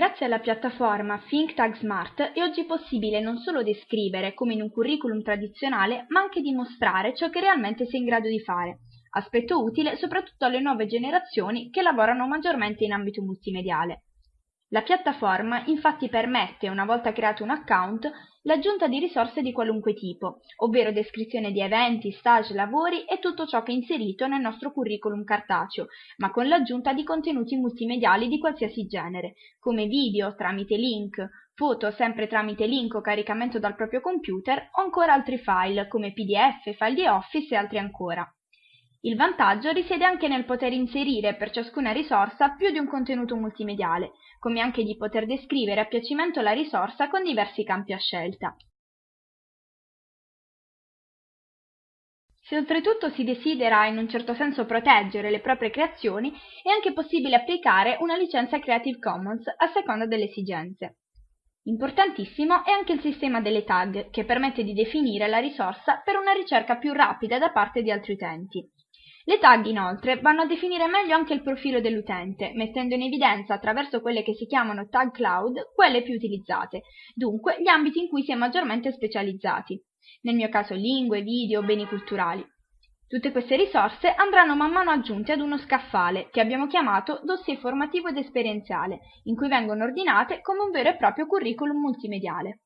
Grazie alla piattaforma ThinkTag Smart è oggi possibile non solo descrivere, come in un curriculum tradizionale, ma anche dimostrare ciò che realmente sei in grado di fare, aspetto utile soprattutto alle nuove generazioni che lavorano maggiormente in ambito multimediale. La piattaforma infatti permette, una volta creato un account, l'aggiunta di risorse di qualunque tipo, ovvero descrizione di eventi, stage, lavori e tutto ciò che è inserito nel nostro curriculum cartaceo, ma con l'aggiunta di contenuti multimediali di qualsiasi genere, come video tramite link, foto sempre tramite link o caricamento dal proprio computer o ancora altri file come pdf, file di Office e altri ancora. Il vantaggio risiede anche nel poter inserire per ciascuna risorsa più di un contenuto multimediale, come anche di poter descrivere a piacimento la risorsa con diversi campi a scelta. Se oltretutto si desidera in un certo senso proteggere le proprie creazioni, è anche possibile applicare una licenza Creative Commons a seconda delle esigenze. Importantissimo è anche il sistema delle tag, che permette di definire la risorsa per una ricerca più rapida da parte di altri utenti. Le tag inoltre vanno a definire meglio anche il profilo dell'utente, mettendo in evidenza attraverso quelle che si chiamano tag cloud quelle più utilizzate, dunque gli ambiti in cui si è maggiormente specializzati, nel mio caso lingue, video, beni culturali. Tutte queste risorse andranno man mano aggiunte ad uno scaffale che abbiamo chiamato dossier formativo ed esperienziale, in cui vengono ordinate come un vero e proprio curriculum multimediale.